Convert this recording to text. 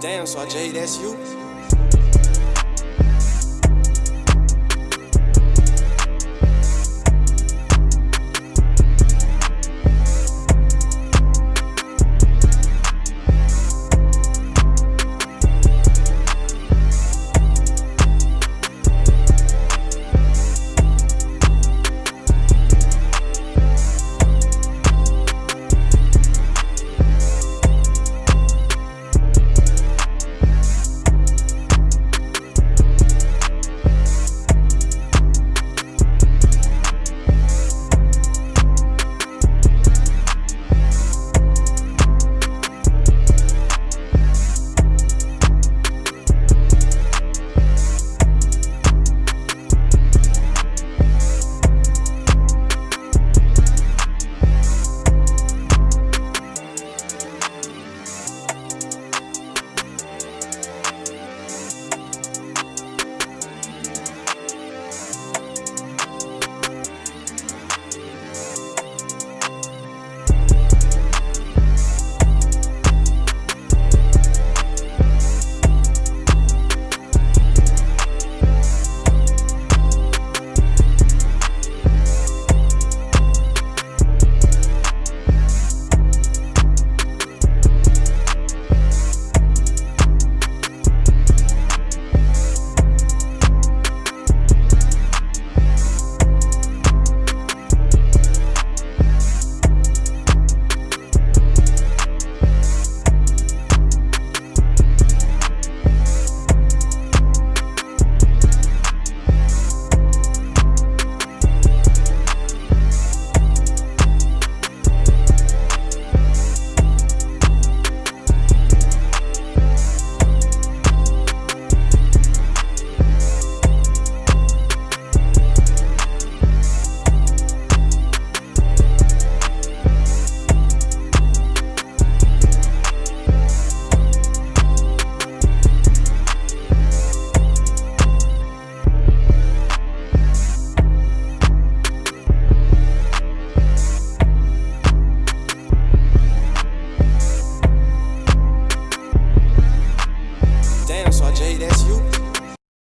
Damn, so Jay, that's you?